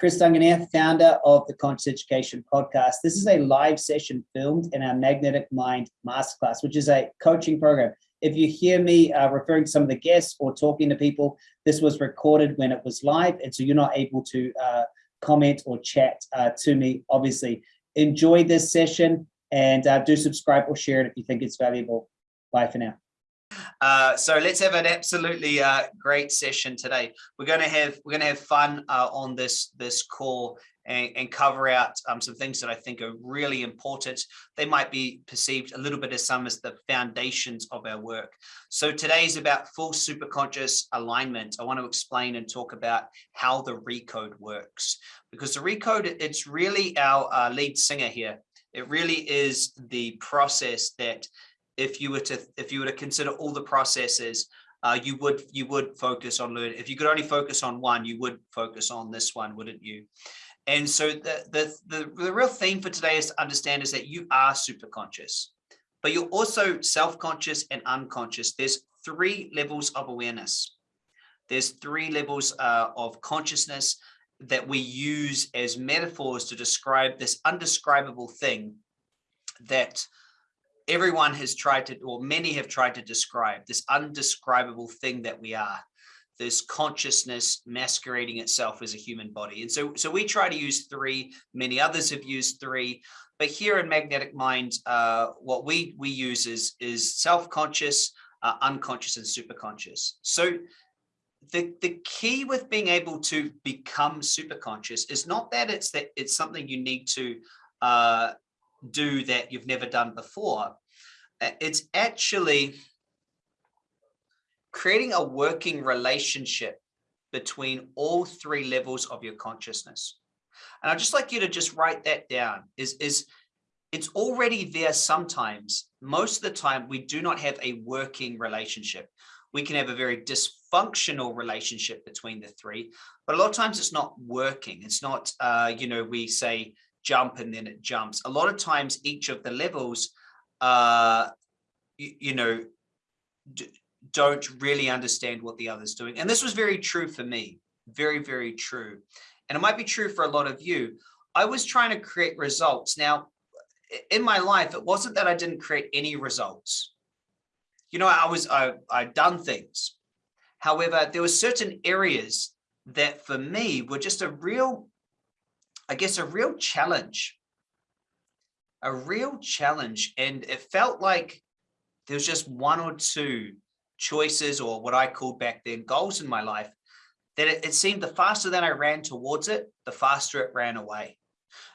Chris Duncan here, founder of the Conscious Education Podcast. This is a live session filmed in our Magnetic Mind Masterclass, which is a coaching program. If you hear me uh, referring to some of the guests or talking to people, this was recorded when it was live, and so you're not able to uh, comment or chat uh, to me, obviously. Enjoy this session and uh, do subscribe or share it if you think it's valuable. Bye for now. Uh, so let's have an absolutely uh, great session today. We're going to have we're going to have fun uh, on this this call and, and cover out um, some things that I think are really important. They might be perceived a little bit as some as the foundations of our work. So today is about full superconscious alignment. I want to explain and talk about how the recode works because the recode it's really our uh, lead singer here. It really is the process that if you were to if you were to consider all the processes uh, you would you would focus on learning if you could only focus on one you would focus on this one wouldn't you? And so the the the, the real theme for today is to understand is that you are super conscious but you're also self-conscious and unconscious. There's three levels of awareness. There's three levels uh, of consciousness that we use as metaphors to describe this undescribable thing that everyone has tried to, or many have tried to describe this undescribable thing that we are, this consciousness masquerading itself as a human body. And so, so we try to use three, many others have used three, but here in Magnetic Mind, uh, what we, we use is, is self-conscious, uh, unconscious and superconscious. So the, the key with being able to become superconscious is not that it's that it's something you need to uh, do that you've never done before. It's actually creating a working relationship between all three levels of your consciousness. And I'd just like you to just write that down is, is it's already there sometimes. Most of the time, we do not have a working relationship. We can have a very dysfunctional relationship between the three, but a lot of times it's not working. It's not, uh, you know, we say jump and then it jumps. A lot of times each of the levels, uh, you, you know, don't really understand what the other's doing. And this was very true for me, very, very true. And it might be true for a lot of you. I was trying to create results. Now, in my life, it wasn't that I didn't create any results. You know, I was, I, I'd done things. However, there were certain areas that for me were just a real I guess, a real challenge, a real challenge. And it felt like there was just one or two choices or what I called back then goals in my life that it, it seemed the faster that I ran towards it, the faster it ran away.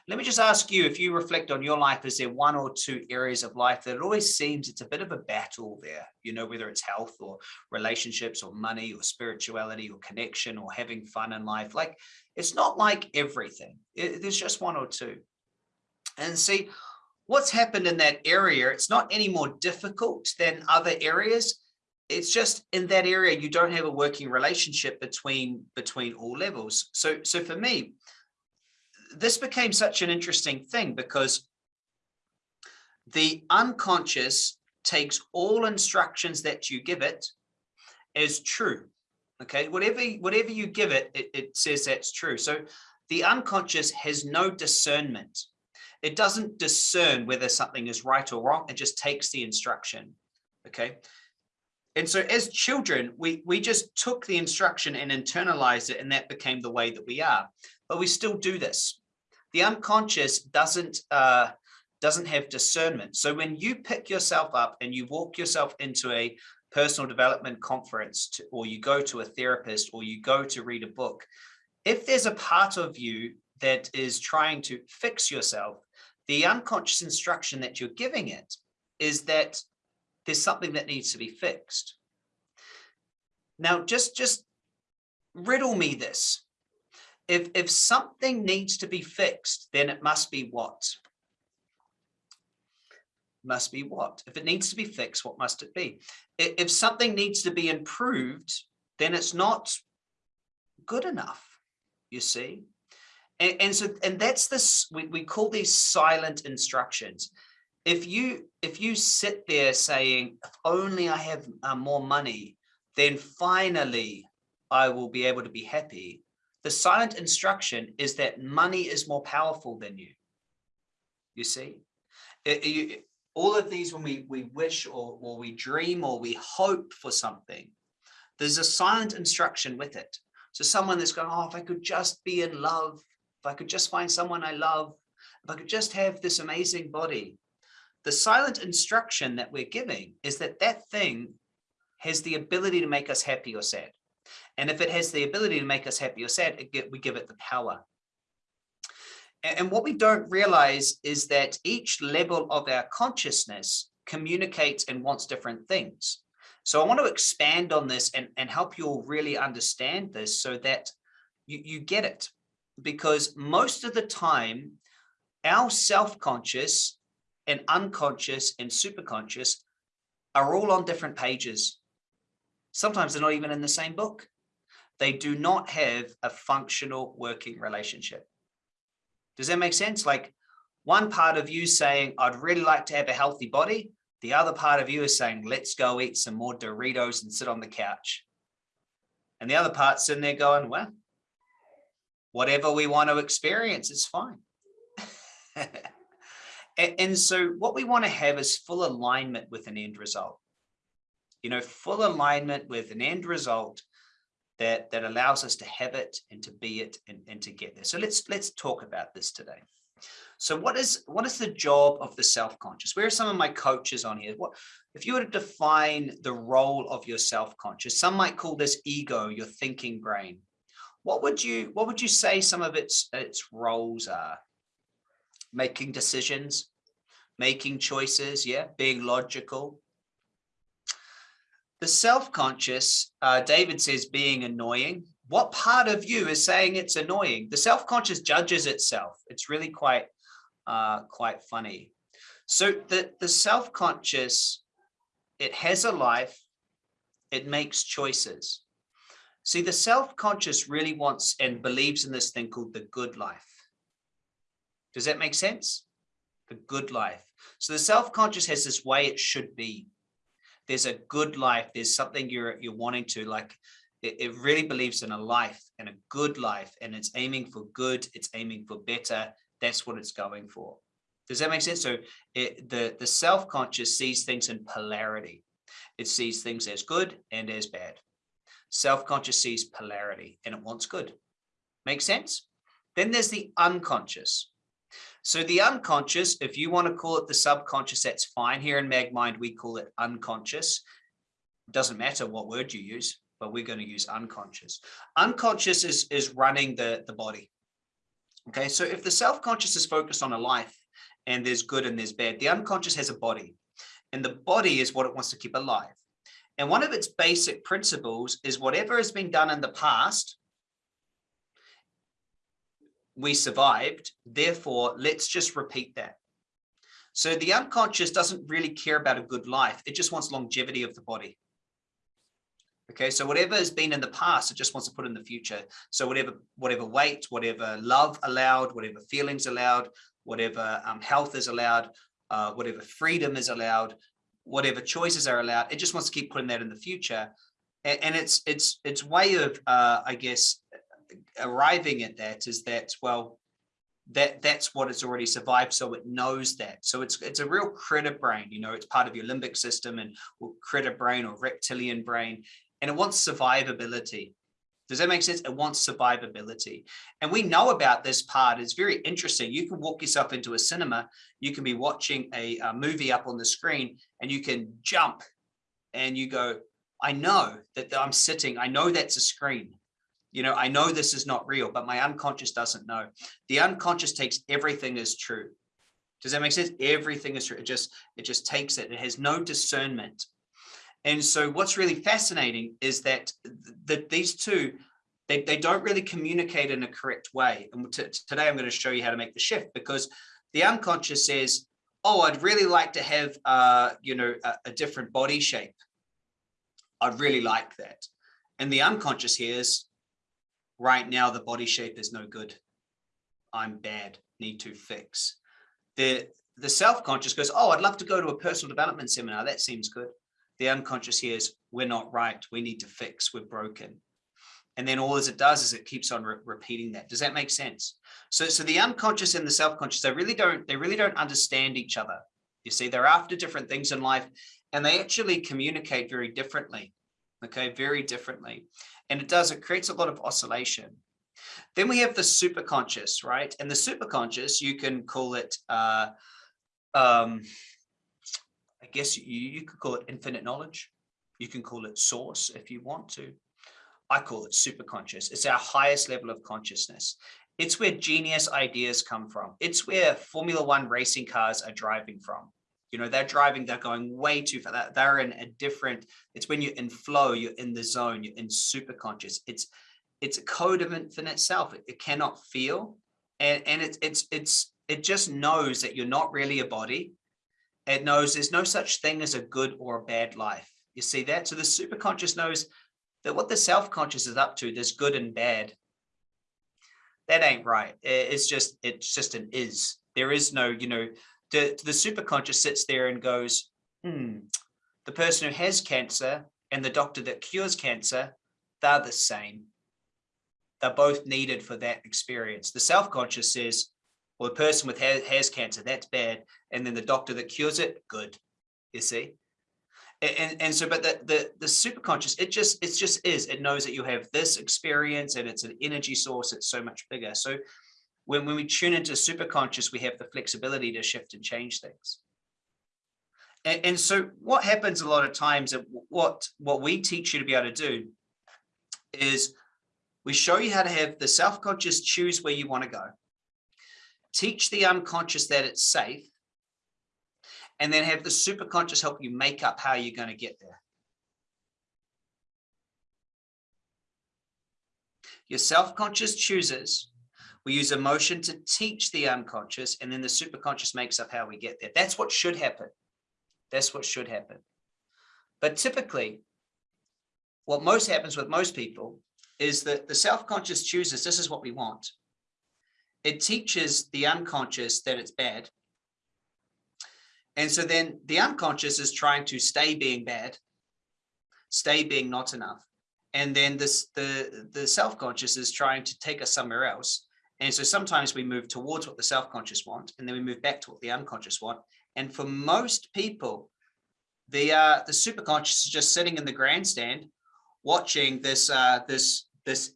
Let me just ask you, if you reflect on your life, is there one or two areas of life that it always seems it's a bit of a battle there, you know, whether it's health or relationships or money or spirituality or connection or having fun in life? Like, it's not like everything. It, there's just one or two. And see, what's happened in that area, it's not any more difficult than other areas. It's just in that area, you don't have a working relationship between between all levels. So, so for me, this became such an interesting thing because the unconscious takes all instructions that you give it as true. Okay, whatever whatever you give it, it, it says that's true. So the unconscious has no discernment. It doesn't discern whether something is right or wrong. It just takes the instruction. Okay. And so as children, we, we just took the instruction and internalized it, and that became the way that we are. But we still do this the unconscious doesn't uh, doesn't have discernment. So when you pick yourself up and you walk yourself into a personal development conference to, or you go to a therapist or you go to read a book, if there's a part of you that is trying to fix yourself, the unconscious instruction that you're giving it is that there's something that needs to be fixed. Now, just, just riddle me this if if something needs to be fixed, then it must be what? Must be what? If it needs to be fixed, what must it be? If something needs to be improved, then it's not good enough, you see? And, and so, and that's this, we, we call these silent instructions. If you, if you sit there saying, if only I have uh, more money, then finally I will be able to be happy the silent instruction is that money is more powerful than you. You see, it, you, all of these, when we, we wish or, or we dream or we hope for something, there's a silent instruction with it. So someone that's going, oh, if I could just be in love, if I could just find someone I love, if I could just have this amazing body. The silent instruction that we're giving is that that thing has the ability to make us happy or sad. And if it has the ability to make us happy or sad, get, we give it the power. And, and what we don't realize is that each level of our consciousness communicates and wants different things. So I want to expand on this and, and help you all really understand this so that you, you get it. Because most of the time, our self-conscious and unconscious and superconscious are all on different pages. Sometimes they're not even in the same book. They do not have a functional working relationship. Does that make sense? Like one part of you saying, I'd really like to have a healthy body. The other part of you is saying, let's go eat some more Doritos and sit on the couch. And the other part's in there going, well, whatever we want to experience, it's fine. and, so what we want to have is full alignment with an end result. You know, full alignment with an end result that that allows us to have it and to be it and, and to get there. So let's let's talk about this today. So what is what is the job of the self-conscious? Where are some of my coaches on here? What if you were to define the role of your self-conscious? Some might call this ego, your thinking brain. What would you what would you say some of its its roles are? Making decisions, making choices, yeah, being logical, the self-conscious, uh, David says being annoying. What part of you is saying it's annoying? The self-conscious judges itself. It's really quite, uh, quite funny. So the, the self-conscious, it has a life, it makes choices. See, the self-conscious really wants and believes in this thing called the good life. Does that make sense? The good life. So the self-conscious has this way it should be. There's a good life. There's something you're you're wanting to like it, it really believes in a life and a good life and it's aiming for good it's aiming for better. That's what it's going for. Does that make sense? So it, the the self-conscious sees things in polarity. It sees things as good and as bad self-conscious sees polarity and it wants good make sense then there's the unconscious so the unconscious, if you want to call it the subconscious, that's fine. Here in MagMind, we call it unconscious. It doesn't matter what word you use, but we're going to use unconscious. Unconscious is, is running the, the body. Okay, so if the self-conscious is focused on a life and there's good and there's bad, the unconscious has a body and the body is what it wants to keep alive. And one of its basic principles is whatever has been done in the past, we survived, therefore let's just repeat that. So the unconscious doesn't really care about a good life. It just wants longevity of the body. Okay, so whatever has been in the past, it just wants to put in the future. So whatever, whatever weight, whatever love allowed, whatever feelings allowed, whatever um, health is allowed, uh, whatever freedom is allowed, whatever choices are allowed, it just wants to keep putting that in the future. And, and it's it's its way of, uh, I guess, arriving at that is that, well, that that's what it's already survived so it knows that so it's it's a real critter brain you know it's part of your limbic system and critter brain or reptilian brain and it wants survivability does that make sense it wants survivability and we know about this part it's very interesting you can walk yourself into a cinema you can be watching a, a movie up on the screen and you can jump and you go i know that i'm sitting i know that's a screen you know, I know this is not real, but my unconscious doesn't know. The unconscious takes everything as true. Does that make sense? Everything is true. It just, it just takes it. It has no discernment. And so what's really fascinating is that, that these two, they, they don't really communicate in a correct way. And today I'm going to show you how to make the shift because the unconscious says, oh, I'd really like to have, uh, you know, a, a different body shape. I'd really like that. And the unconscious hears, right now the body shape is no good. I'm bad, need to fix. The, the self-conscious goes, oh, I'd love to go to a personal development seminar. That seems good. The unconscious hears, we're not right. We need to fix. We're broken. And then all as it does is it keeps on re repeating that. Does that make sense? So, so the unconscious and the self-conscious, they really don't, they really don't understand each other. You see, they're after different things in life and they actually communicate very differently. Okay, very differently. And it does, it creates a lot of oscillation. Then we have the superconscious, right? And the superconscious, you can call it, uh, um, I guess you, you could call it infinite knowledge. You can call it source if you want to. I call it superconscious. It's our highest level of consciousness. It's where genius ideas come from. It's where Formula One racing cars are driving from. You know, they're driving, they're going way too far. They're in a different, it's when you're in flow, you're in the zone, you're in superconscious. It's it's a code of infinite self. It, it cannot feel. And, and it's it's it's it just knows that you're not really a body. It knows there's no such thing as a good or a bad life. You see that? So the superconscious knows that what the self-conscious is up to, there's good and bad. That ain't right. It's just, it's just an is. There is no, you know, the, the superconscious sits there and goes, hmm, the person who has cancer and the doctor that cures cancer, they're the same. They're both needed for that experience. The self-conscious says, well, the person with has, has cancer, that's bad. And then the doctor that cures it, good, you see? and and so but the the the superconscious it just it just is it knows that you have this experience and it's an energy source it's so much bigger so when, when we tune into superconscious we have the flexibility to shift and change things and, and so what happens a lot of times that what what we teach you to be able to do is we show you how to have the self-conscious choose where you want to go teach the unconscious that it's safe and then have the superconscious help you make up how you're going to get there. Your self-conscious chooses. We use emotion to teach the unconscious, and then the superconscious makes up how we get there. That's what should happen. That's what should happen. But typically, what most happens with most people is that the self-conscious chooses, this is what we want. It teaches the unconscious that it's bad and so then the unconscious is trying to stay being bad, stay being not enough. And then this the, the self-conscious is trying to take us somewhere else. And so sometimes we move towards what the self-conscious want, and then we move back to what the unconscious want. And for most people, the uh, the superconscious is just sitting in the grandstand, watching this uh, this this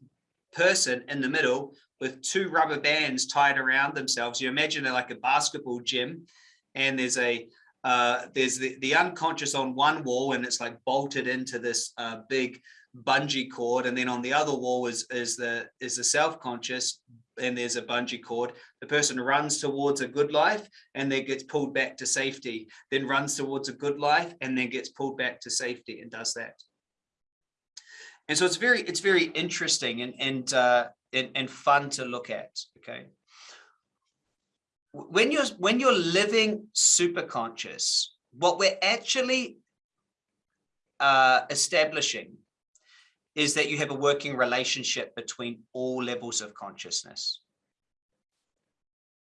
person in the middle with two rubber bands tied around themselves. You imagine it like a basketball gym, and there's a uh, there's the, the unconscious on one wall and it's like bolted into this uh, big bungee cord and then on the other wall is is the is the self-conscious and there's a bungee cord the person runs towards a good life and then gets pulled back to safety then runs towards a good life and then gets pulled back to safety and does that and so it's very it's very interesting and and uh and, and fun to look at okay when you're when you're living super conscious, what we're actually uh, establishing is that you have a working relationship between all levels of consciousness.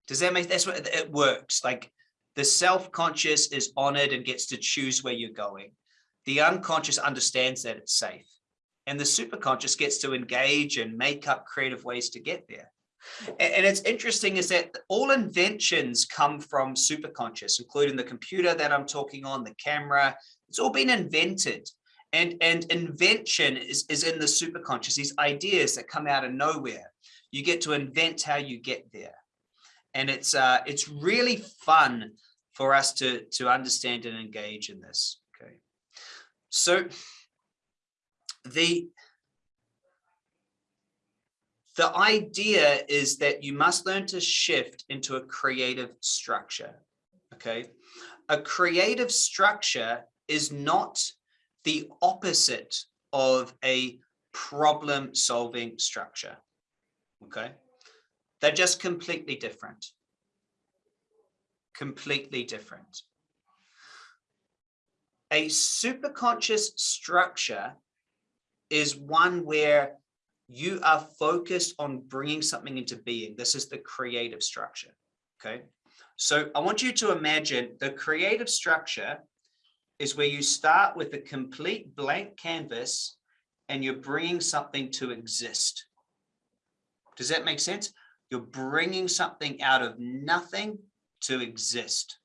Does that make that's what it works? Like the self-conscious is honored and gets to choose where you're going. The unconscious understands that it's safe. And the superconscious gets to engage and make up creative ways to get there. And it's interesting is that all inventions come from superconscious, including the computer that I'm talking on, the camera, it's all been invented. And, and invention is, is in the superconscious, these ideas that come out of nowhere. You get to invent how you get there. And it's, uh, it's really fun for us to, to understand and engage in this. Okay. So the, the idea is that you must learn to shift into a creative structure. Okay. A creative structure is not the opposite of a problem solving structure. Okay. They're just completely different. Completely different. A superconscious structure is one where you are focused on bringing something into being. This is the creative structure. Okay. So I want you to imagine the creative structure is where you start with a complete blank canvas and you're bringing something to exist. Does that make sense? You're bringing something out of nothing to exist.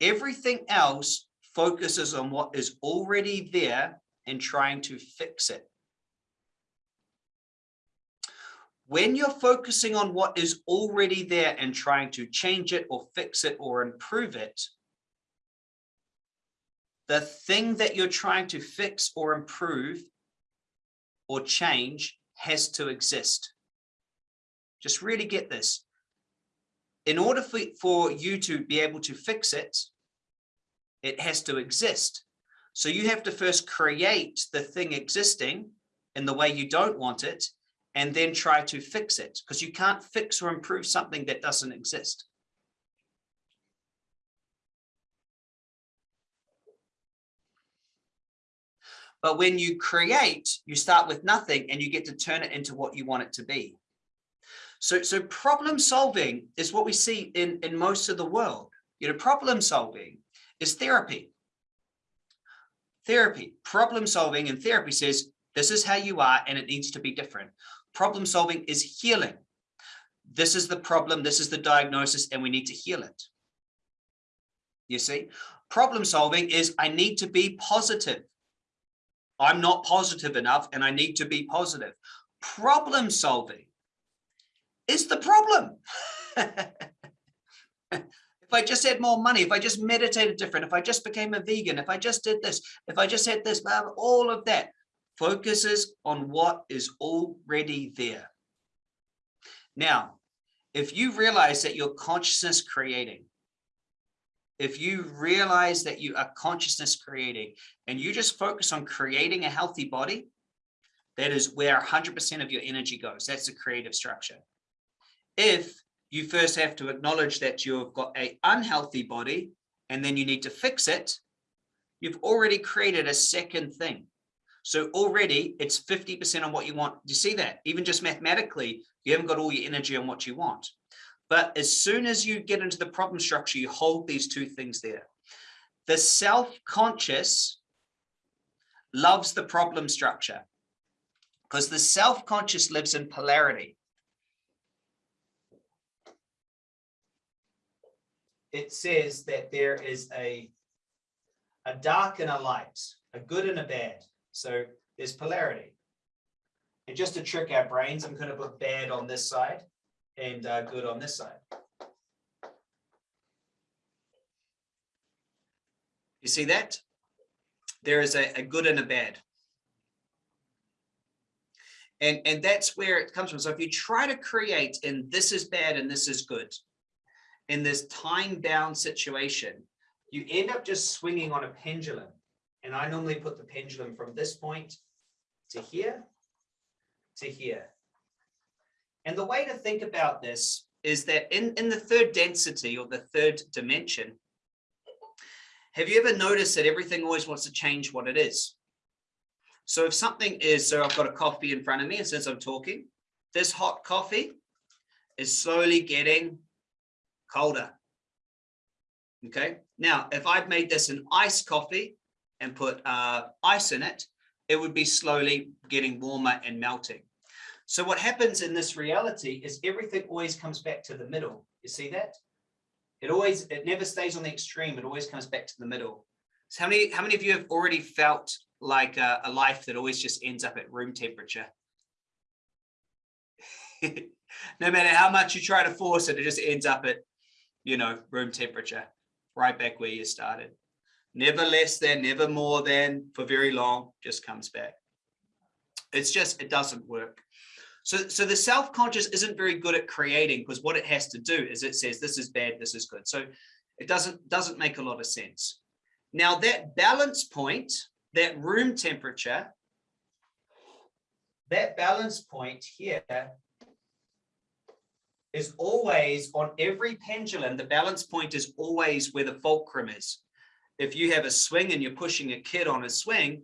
Everything else focuses on what is already there and trying to fix it. When you're focusing on what is already there and trying to change it or fix it or improve it, the thing that you're trying to fix or improve or change has to exist. Just really get this. In order for, for you to be able to fix it, it has to exist. So you have to first create the thing existing in the way you don't want it, and then try to fix it because you can't fix or improve something that doesn't exist. But when you create, you start with nothing and you get to turn it into what you want it to be. So, so problem solving is what we see in, in most of the world. You know, problem solving is therapy. Therapy, problem solving and therapy says, this is how you are and it needs to be different. Problem solving is healing. This is the problem, this is the diagnosis, and we need to heal it. You see, problem solving is I need to be positive. I'm not positive enough and I need to be positive. Problem solving is the problem. if I just had more money, if I just meditated different, if I just became a vegan, if I just did this, if I just had this, all of that focuses on what is already there. Now, if you realize that your consciousness creating, if you realize that you are consciousness creating and you just focus on creating a healthy body, that is where 100% of your energy goes. That's the creative structure. If you first have to acknowledge that you've got a unhealthy body and then you need to fix it, you've already created a second thing. So already it's 50% on what you want. You see that? Even just mathematically, you haven't got all your energy on what you want. But as soon as you get into the problem structure, you hold these two things there. The self-conscious loves the problem structure because the self-conscious lives in polarity. It says that there is a, a dark and a light, a good and a bad. So there's polarity. And just to trick our brains, I'm going to put bad on this side and uh, good on this side. You see that? There is a, a good and a bad. And, and that's where it comes from. So if you try to create and this is bad and this is good, in this time-bound situation, you end up just swinging on a pendulum. And I normally put the pendulum from this point to here to here. And the way to think about this is that in, in the third density or the third dimension, have you ever noticed that everything always wants to change what it is? So if something is, so I've got a coffee in front of me, and since I'm talking, this hot coffee is slowly getting colder. Okay, now if I've made this an iced coffee and put uh, ice in it, it would be slowly getting warmer and melting. So what happens in this reality is everything always comes back to the middle. You see that? It always, it never stays on the extreme. It always comes back to the middle. So how many, how many of you have already felt like a, a life that always just ends up at room temperature? no matter how much you try to force it, it just ends up at, you know, room temperature, right back where you started. Never less than, never more than, for very long, just comes back. It's just, it doesn't work. So, so the self-conscious isn't very good at creating because what it has to do is it says this is bad, this is good. So it doesn't, doesn't make a lot of sense. Now that balance point, that room temperature, that balance point here is always on every pendulum, the balance point is always where the fulcrum is. If you have a swing and you're pushing a kid on a swing,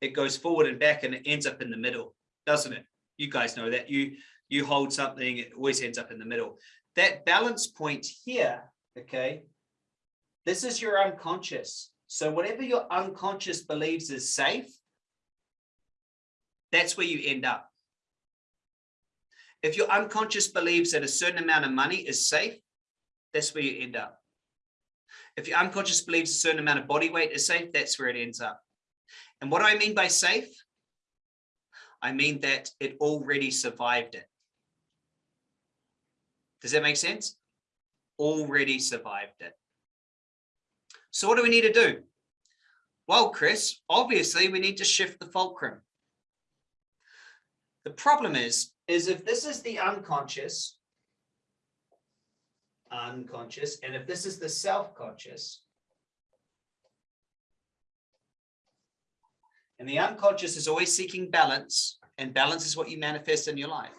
it goes forward and back and it ends up in the middle, doesn't it? you guys know that you you hold something it always ends up in the middle that balance point here okay this is your unconscious So whatever your unconscious believes is safe, that's where you end up. If your unconscious believes that a certain amount of money is safe, that's where you end up. If your unconscious believes a certain amount of body weight is safe, that's where it ends up. And what do I mean by safe? I mean that it already survived it. Does that make sense? Already survived it. So what do we need to do? Well, Chris, obviously we need to shift the fulcrum. The problem is, is if this is the unconscious, unconscious, and if this is the self-conscious, and the unconscious is always seeking balance, and balance is what you manifest in your life.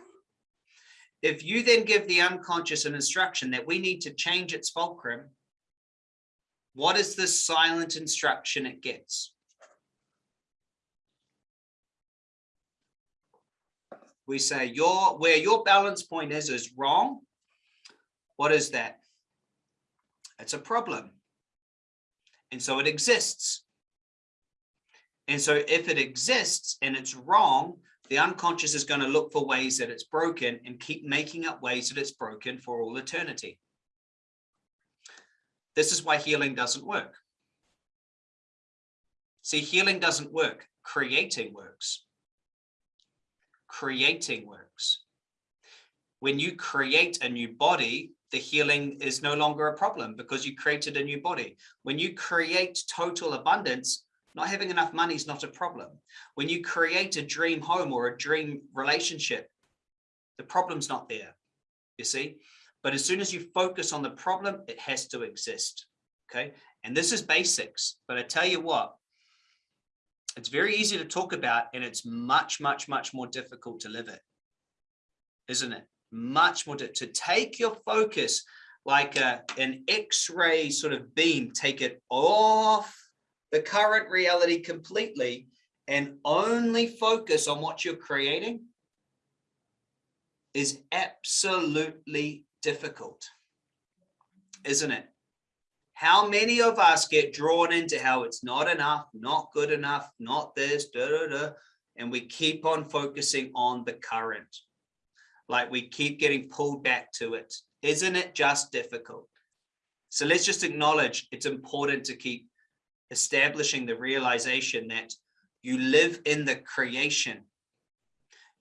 If you then give the unconscious an instruction that we need to change its fulcrum, what is the silent instruction it gets? We say your where your balance point is is wrong. What is that? It's a problem. And so it exists. And so if it exists and it's wrong, the unconscious is going to look for ways that it's broken and keep making up ways that it's broken for all eternity. This is why healing doesn't work. See, healing doesn't work. Creating works. Creating works. When you create a new body, the healing is no longer a problem because you created a new body. When you create total abundance, not having enough money is not a problem. When you create a dream home or a dream relationship, the problem's not there, you see? But as soon as you focus on the problem, it has to exist. Okay. And this is basics, but I tell you what, it's very easy to talk about and it's much, much, much more difficult to live it. Isn't it? Much more to, to take your focus like a, an x-ray sort of beam, take it off the current reality completely and only focus on what you're creating is absolutely difficult, isn't it? How many of us get drawn into how it's not enough, not good enough, not this, da, da, da, and we keep on focusing on the current. Like we keep getting pulled back to it. Isn't it just difficult? So let's just acknowledge it's important to keep establishing the realization that you live in the creation.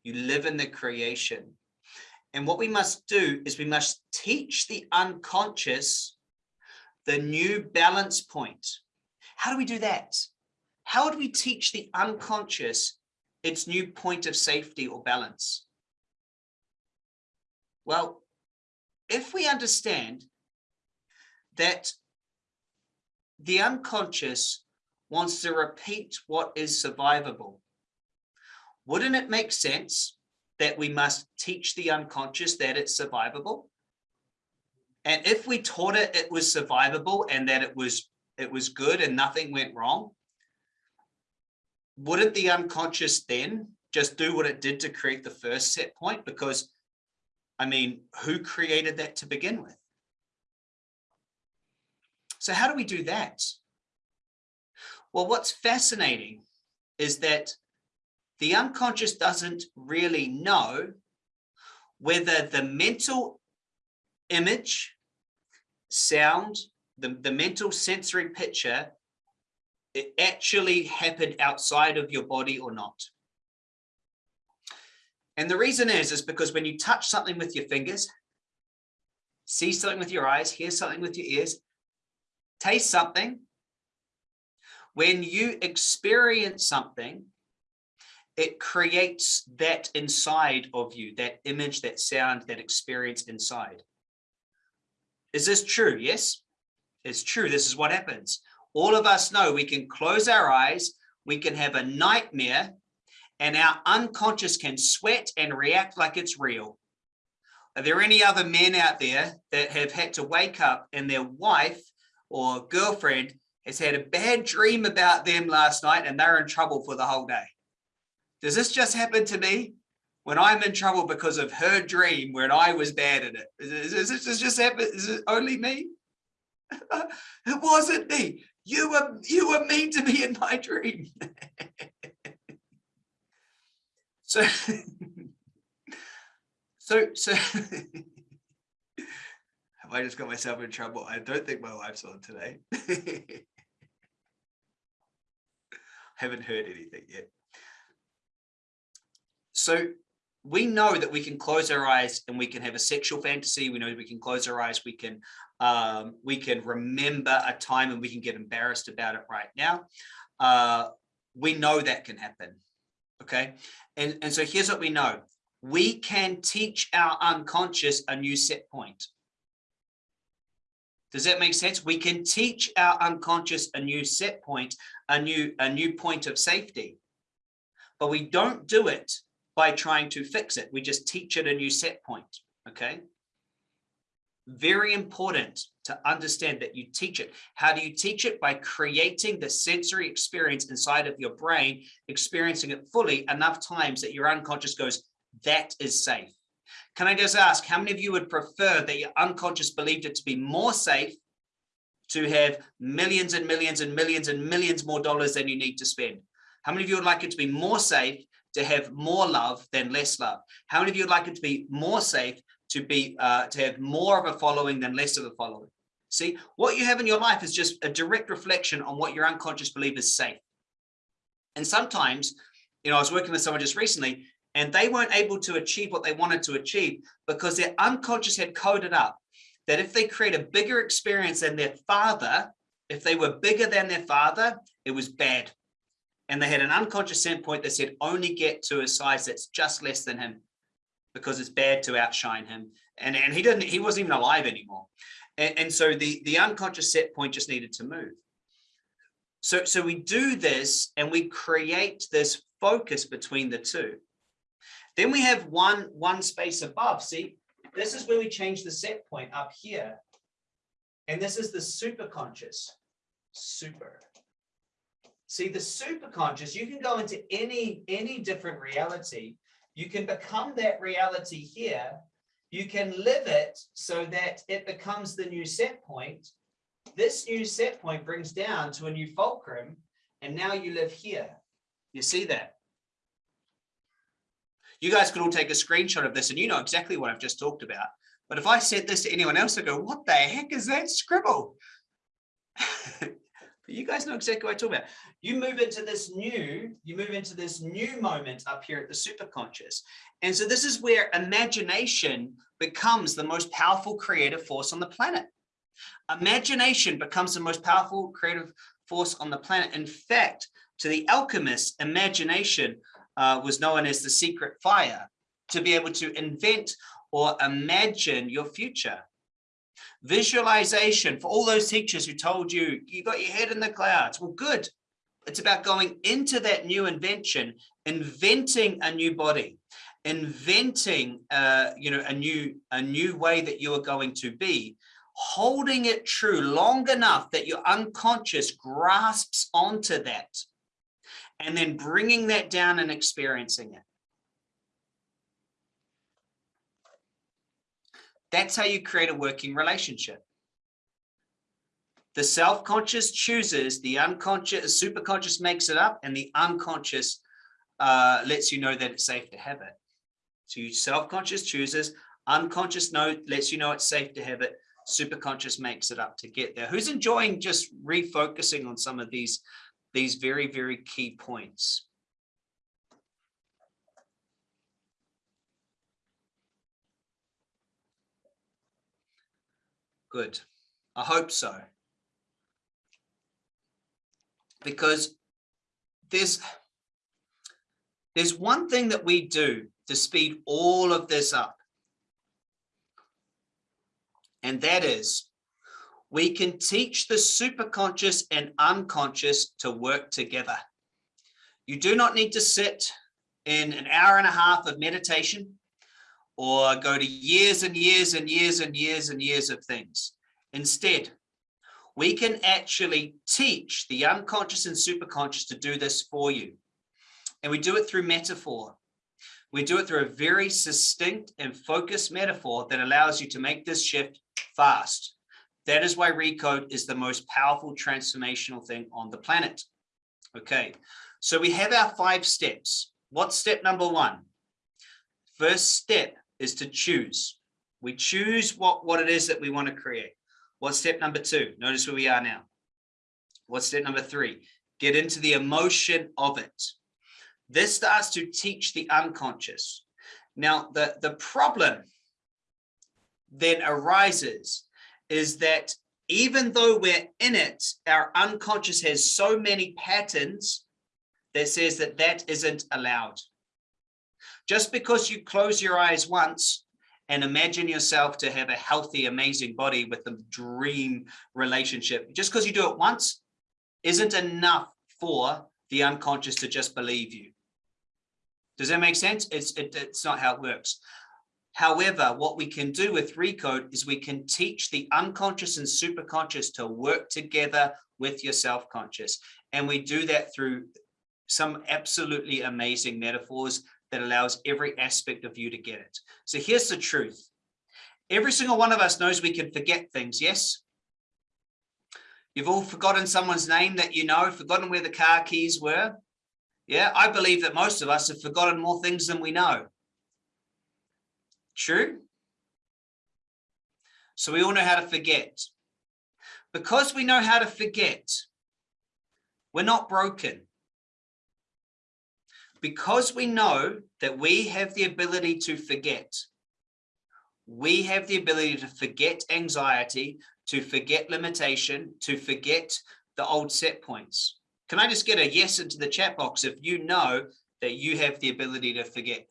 You live in the creation. And what we must do is we must teach the unconscious the new balance point. How do we do that? How would we teach the unconscious its new point of safety or balance? Well, if we understand that the unconscious wants to repeat what is survivable, wouldn't it make sense that we must teach the unconscious that it's survivable. And if we taught it it was survivable and that it was it was good and nothing went wrong, wouldn't the unconscious then just do what it did to create the first set point? Because, I mean, who created that to begin with? So how do we do that? Well, what's fascinating is that the unconscious doesn't really know whether the mental image, sound, the, the mental sensory picture, it actually happened outside of your body or not. And the reason is, is because when you touch something with your fingers, see something with your eyes, hear something with your ears, taste something, when you experience something, it creates that inside of you, that image, that sound, that experience inside. Is this true? Yes, it's true. This is what happens. All of us know we can close our eyes, we can have a nightmare, and our unconscious can sweat and react like it's real. Are there any other men out there that have had to wake up and their wife or girlfriend has had a bad dream about them last night and they're in trouble for the whole day? Does this just happen to me when I'm in trouble because of her dream when I was bad at it? Is, is, is this just happen? Is it only me? it wasn't me. You were you were meant to be in my dream. so so so have I just got myself in trouble? I don't think my wife's on today. Haven't heard anything yet. So we know that we can close our eyes and we can have a sexual fantasy. We know we can close our eyes. We can um, we can remember a time and we can get embarrassed about it right now. Uh, we know that can happen. Okay. And, and so here's what we know. We can teach our unconscious a new set point. Does that make sense? We can teach our unconscious a new set point, a new, a new point of safety, but we don't do it by trying to fix it. We just teach it a new set point. Okay. Very important to understand that you teach it. How do you teach it? By creating the sensory experience inside of your brain, experiencing it fully enough times that your unconscious goes, that is safe. Can I just ask, how many of you would prefer that your unconscious believed it to be more safe to have millions and millions and millions and millions more dollars than you need to spend? How many of you would like it to be more safe to have more love than less love? How many of you would like it to be more safe to be uh, to have more of a following than less of a following? See, what you have in your life is just a direct reflection on what your unconscious believe is safe. And sometimes, you know, I was working with someone just recently and they weren't able to achieve what they wanted to achieve because their unconscious had coded up that if they create a bigger experience than their father, if they were bigger than their father, it was bad. And they had an unconscious endpoint that said only get to a size that's just less than him because it's bad to outshine him. And, and he didn't, he wasn't even alive anymore. And, and so the, the unconscious set point just needed to move. So, so we do this and we create this focus between the two. Then we have one, one space above. See, this is where we change the set point up here. And this is the super conscious. Super. See, the super conscious, you can go into any, any different reality. You can become that reality here. You can live it so that it becomes the new set point. This new set point brings down to a new fulcrum, and now you live here. You see that? You guys could all take a screenshot of this and you know exactly what I've just talked about. But if I said this to anyone else, I go, what the heck is that scribble? but you guys know exactly what I'm talking about. You move into this new, you move into this new moment up here at the superconscious. And so this is where imagination becomes the most powerful creative force on the planet. Imagination becomes the most powerful creative force on the planet. In fact, to the alchemists, imagination uh, was known as the secret fire, to be able to invent or imagine your future. Visualization for all those teachers who told you, you got your head in the clouds. Well, good. It's about going into that new invention, inventing a new body, inventing, uh, you know, a new, a new way that you are going to be, holding it true long enough that your unconscious grasps onto that and then bringing that down and experiencing it. That's how you create a working relationship. The self-conscious chooses, the unconscious, superconscious makes it up, and the unconscious uh, lets you know that it's safe to have it. So you self-conscious chooses, unconscious know lets you know it's safe to have it, superconscious makes it up to get there. Who's enjoying just refocusing on some of these these very, very key points. Good. I hope so. Because there's, there's one thing that we do to speed all of this up. And that is we can teach the superconscious and unconscious to work together. You do not need to sit in an hour and a half of meditation or go to years and years and years and years and years of things. Instead, we can actually teach the unconscious and superconscious to do this for you. And we do it through metaphor. We do it through a very succinct and focused metaphor that allows you to make this shift fast That is why Recode is the most powerful transformational thing on the planet. Okay, so we have our five steps. What's step number one? First step is to choose. We choose what, what it is that we want to create. What's step number two? Notice where we are now. What's step number three? Get into the emotion of it. This starts to teach the unconscious. Now, the, the problem then arises is that even though we're in it, our unconscious has so many patterns that says that that isn't allowed. Just because you close your eyes once and imagine yourself to have a healthy, amazing body with a dream relationship, just because you do it once isn't enough for the unconscious to just believe you. Does that make sense? It's, it, it's not how it works. However, what we can do with Recode is we can teach the unconscious and superconscious to work together with your self-conscious. And we do that through some absolutely amazing metaphors that allows every aspect of you to get it. So here's the truth. Every single one of us knows we can forget things, yes? You've all forgotten someone's name that you know, forgotten where the car keys were. Yeah, I believe that most of us have forgotten more things than we know. True? So we all know how to forget. Because we know how to forget, we're not broken. Because we know that we have the ability to forget, we have the ability to forget anxiety, to forget limitation, to forget the old set points. Can I just get a yes into the chat box if you know that you have the ability to forget?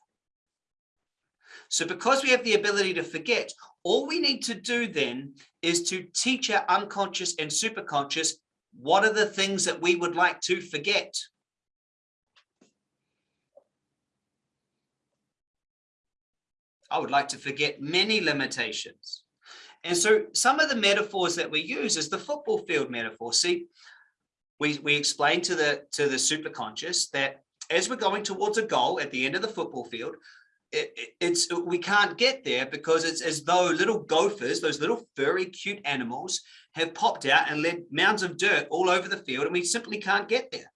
So because we have the ability to forget, all we need to do then is to teach our unconscious and superconscious what are the things that we would like to forget. I would like to forget many limitations. And so some of the metaphors that we use is the football field metaphor. See, we, we explain to the to the superconscious that as we're going towards a goal at the end of the football field, it, it's we can't get there because it's as though little gophers, those little furry, cute animals, have popped out and led mounds of dirt all over the field, and we simply can't get there.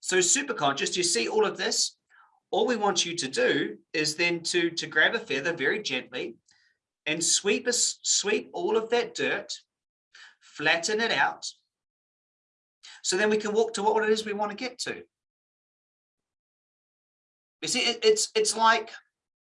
So superconscious, you see all of this? All we want you to do is then to, to grab a feather very gently and sweep, a, sweep all of that dirt, flatten it out, so then we can walk to what it is we want to get to. You see, it, it's it's like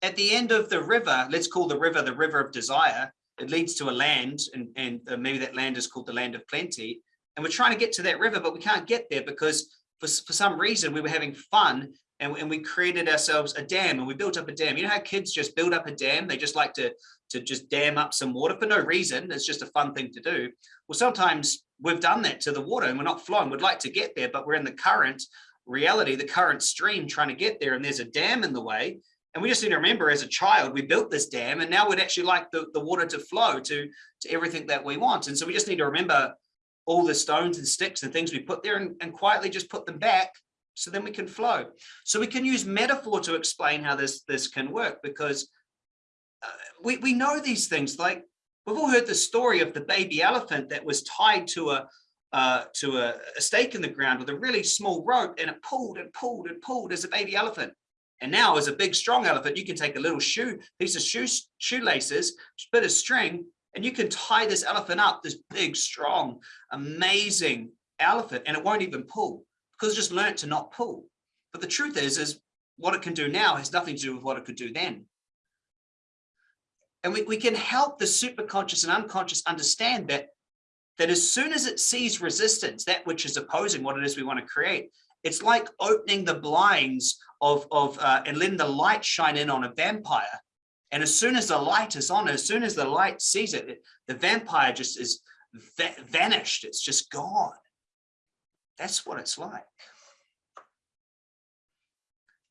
at the end of the river, let's call the river the river of desire. It leads to a land, and, and uh, maybe that land is called the land of plenty. And we're trying to get to that river, but we can't get there because for, for some reason we were having fun and, and we created ourselves a dam and we built up a dam. You know how kids just build up a dam? They just like to, to just dam up some water for no reason. It's just a fun thing to do. Well, sometimes we've done that to the water and we're not flowing. We'd like to get there, but we're in the current reality, the current stream trying to get there and there's a dam in the way. And we just need to remember as a child, we built this dam and now we'd actually like the, the water to flow to, to everything that we want. And so we just need to remember all the stones and sticks and things we put there and, and quietly just put them back so then we can flow. So we can use metaphor to explain how this, this can work because uh, we, we know these things like we've all heard the story of the baby elephant that was tied to a, uh, to a, a, stake in the ground with a really small rope and it pulled and pulled and pulled as a baby elephant. And now as a big strong elephant, you can take a little shoe, piece of shoe, shoelaces, bit of string, and you can tie this elephant up, this big, strong, amazing elephant, and it won't even pull because just learned to not pull. But the truth is, is what it can do now has nothing to do with what it could do then. And we, we can help the superconscious and unconscious understand that that as soon as it sees resistance, that which is opposing what it is we want to create, it's like opening the blinds of, of uh, and letting the light shine in on a vampire. And as soon as the light is on, as soon as the light sees it, it the vampire just is va vanished. It's just gone. That's what it's like.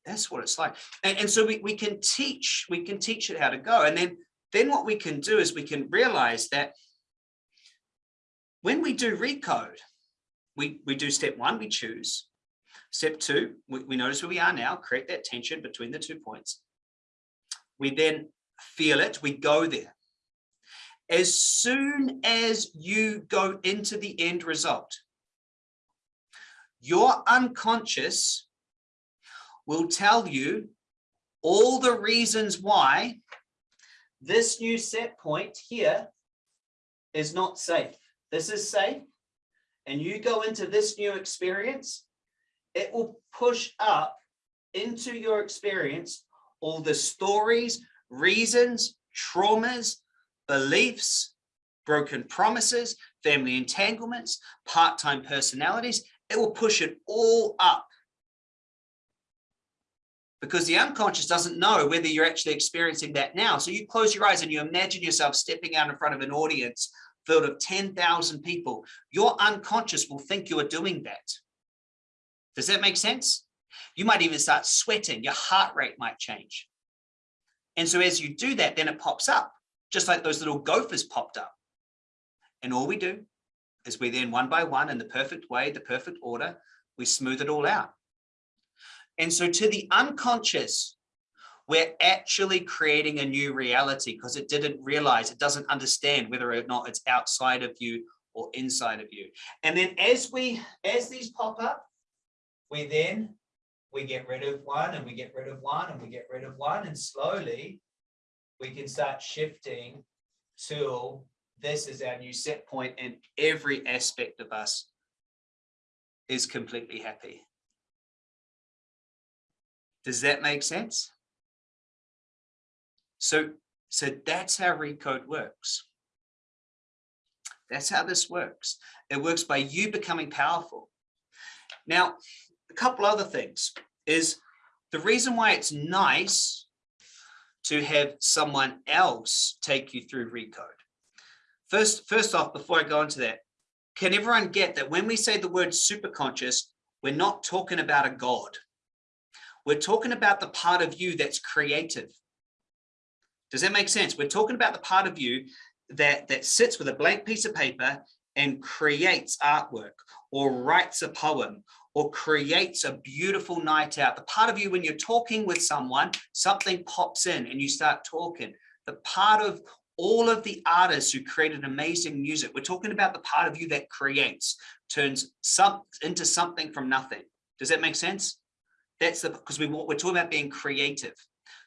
That's what it's like. And, and so we, we can teach, we can teach it how to go. And then, then what we can do is we can realize that when we do recode, we, we do step one, we choose. Step two, we, we notice where we are now, create that tension between the two points. We then feel it, we go there. as soon as you go into the end result, your unconscious will tell you all the reasons why this new set point here is not safe. This is safe. And you go into this new experience, it will push up into your experience all the stories, reasons, traumas, beliefs, broken promises, family entanglements, part-time personalities. It will push it all up because the unconscious doesn't know whether you're actually experiencing that now. So you close your eyes and you imagine yourself stepping out in front of an audience filled of 10,000 people. Your unconscious will think you are doing that. Does that make sense? You might even start sweating. Your heart rate might change. And so as you do that, then it pops up, just like those little gophers popped up. And all we do is we then one by one in the perfect way, the perfect order, we smooth it all out. And so to the unconscious, we're actually creating a new reality because it didn't realize, it doesn't understand whether or not it's outside of you or inside of you. And then as we, as these pop up, we then, we get rid of one and we get rid of one and we get rid of one and slowly we can start shifting till this is our new set point and every aspect of us is completely happy. Does that make sense? So, so that's how Recode works. That's how this works. It works by you becoming powerful. Now, a couple other things is the reason why it's nice to have someone else take you through Recode. First, first off, before I go into that, can everyone get that when we say the word superconscious, we're not talking about a God. We're talking about the part of you that's creative. Does that make sense? We're talking about the part of you that, that sits with a blank piece of paper and creates artwork or writes a poem or creates a beautiful night out. The part of you when you're talking with someone, something pops in and you start talking. The part of all of the artists who created amazing music, we're talking about the part of you that creates, turns some into something from nothing. Does that make sense? That's the because we we're talking about being creative.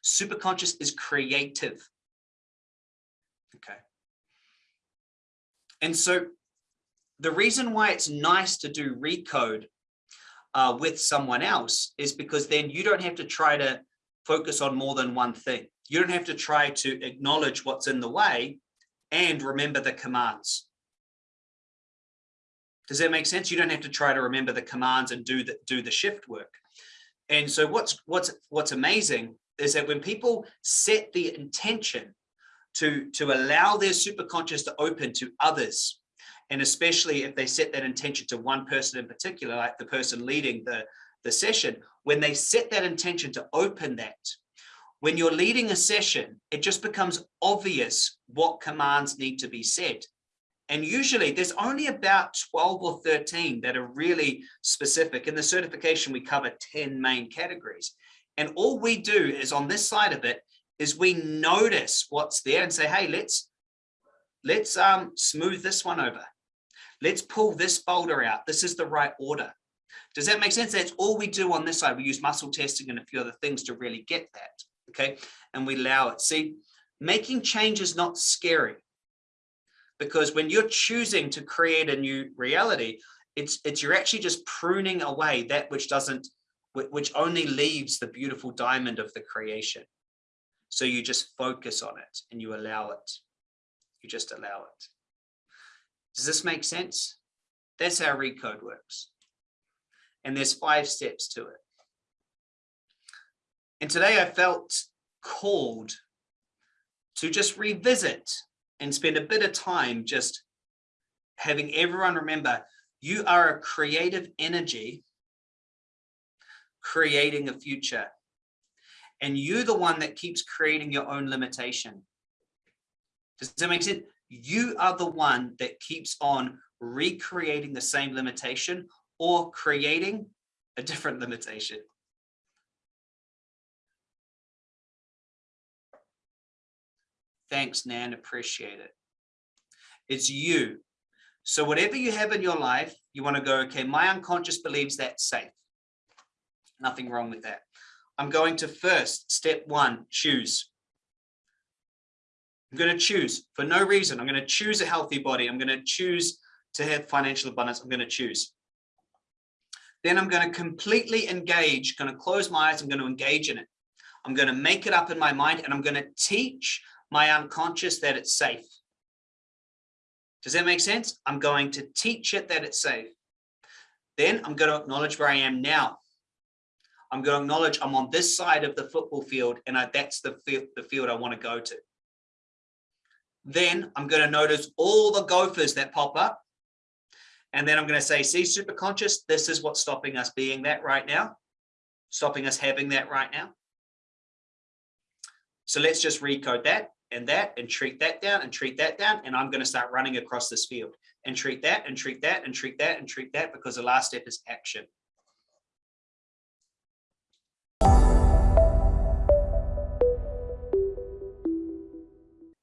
Superconscious is creative. Okay. And so the reason why it's nice to do recode uh, with someone else is because then you don't have to try to focus on more than one thing. You don't have to try to acknowledge what's in the way and remember the commands. Does that make sense? You don't have to try to remember the commands and do the, do the shift work. And so what's, what's, what's amazing is that when people set the intention to, to allow their superconscious to open to others, and especially if they set that intention to one person in particular, like the person leading the, the session, when they set that intention to open that, when you're leading a session, it just becomes obvious what commands need to be said. And usually there's only about 12 or 13 that are really specific. In the certification, we cover 10 main categories. And all we do is on this side of it is we notice what's there and say, hey, let's let's um, smooth this one over. Let's pull this boulder out. This is the right order. Does that make sense? That's all we do on this side. We use muscle testing and a few other things to really get that. Okay. And we allow it. See, making change is not scary because when you're choosing to create a new reality, it's, it's you're actually just pruning away that which doesn't which only leaves the beautiful diamond of the creation. So you just focus on it and you allow it. You just allow it. Does this make sense? That's how Recode works. And there's five steps to it. And today I felt called to just revisit and spend a bit of time just having everyone remember you are a creative energy creating a future. And you're the one that keeps creating your own limitation. Does that make sense? You are the one that keeps on recreating the same limitation or creating a different limitation. Thanks, Nan, appreciate it. It's you. So whatever you have in your life, you want to go, okay, my unconscious believes that's safe. Nothing wrong with that. I'm going to first, step one, choose. I'm going to choose for no reason. I'm going to choose a healthy body. I'm going to choose to have financial abundance. I'm going to choose. Then I'm going to completely engage, going to close my eyes. I'm going to engage in it. I'm going to make it up in my mind and I'm going to teach my unconscious that it's safe. Does that make sense? I'm going to teach it that it's safe. Then I'm going to acknowledge where I am now. I'm going to acknowledge I'm on this side of the football field and I, that's the field, the field I want to go to. Then I'm going to notice all the gophers that pop up. And then I'm going to say, see, super conscious, this is what's stopping us being that right now, stopping us having that right now. So let's just recode that and that and treat that down and treat that down. And I'm going to start running across this field and treat that and treat that and treat that and treat that because the last step is action.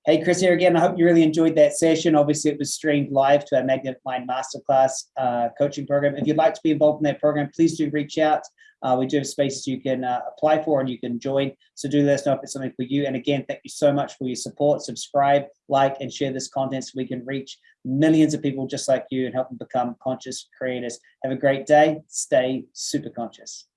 Hey, Chris here again. I hope you really enjoyed that session. Obviously, it was streamed live to our Magnetic Mind Masterclass uh, coaching program. If you'd like to be involved in that program, please do reach out. Uh, we do have spaces you can uh, apply for and you can join. So do let us know if it's something for you. And again, thank you so much for your support. Subscribe, like, and share this content so we can reach millions of people just like you and help them become conscious creators. Have a great day. Stay super conscious.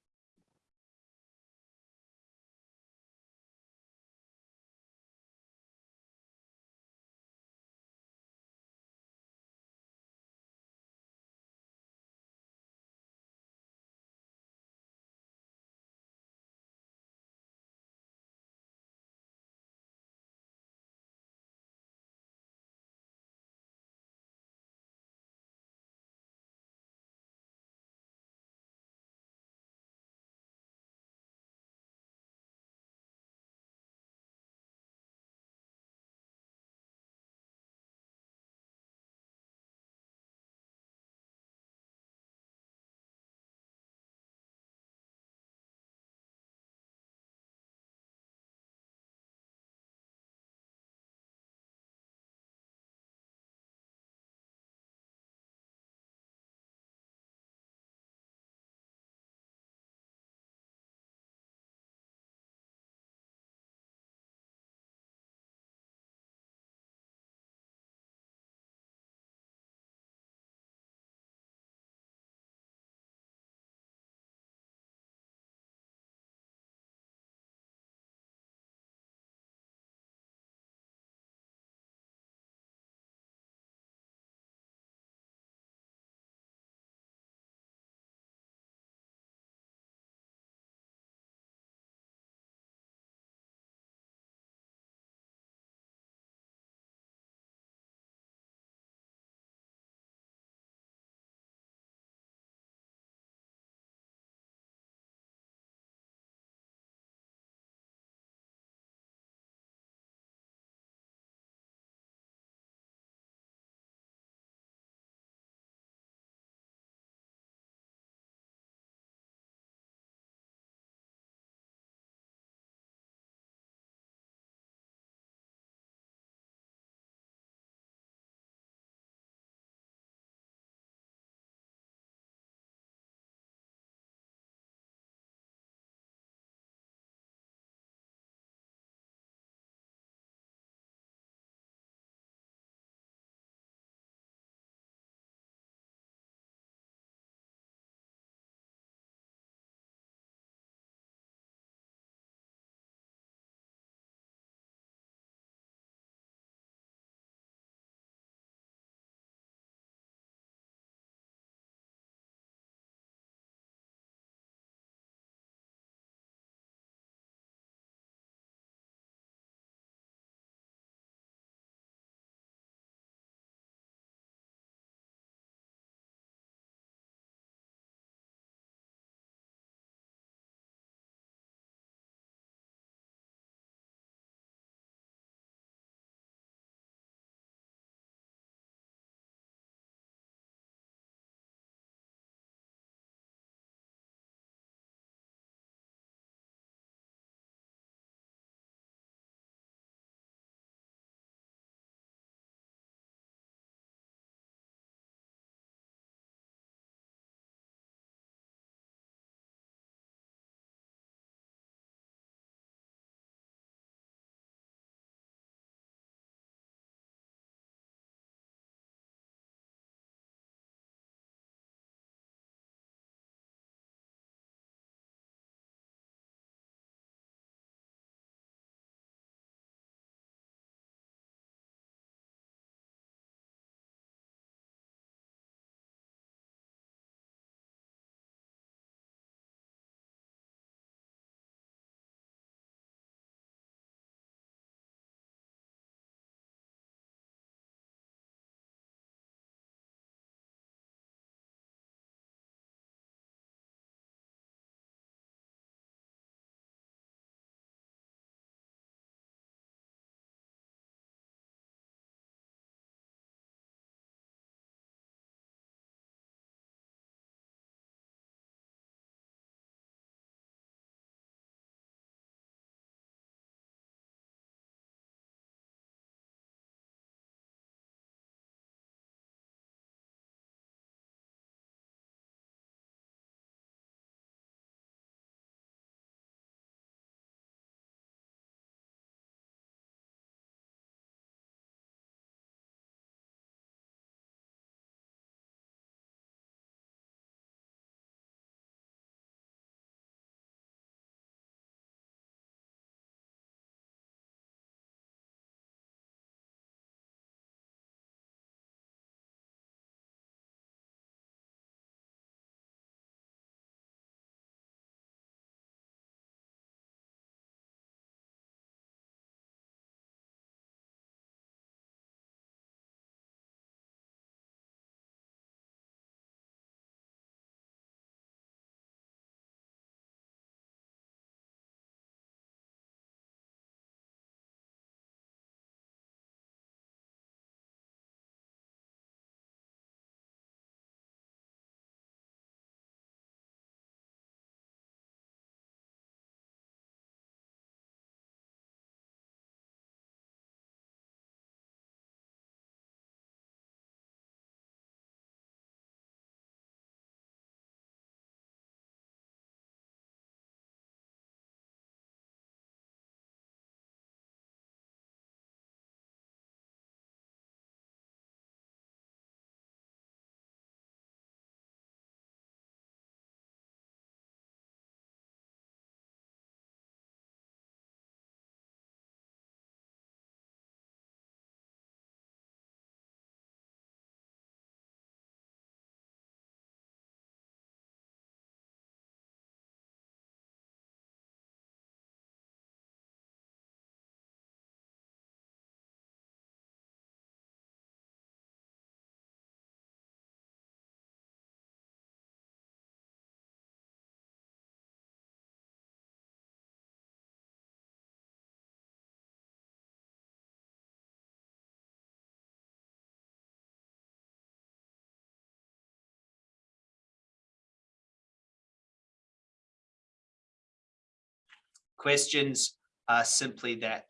Questions are simply that.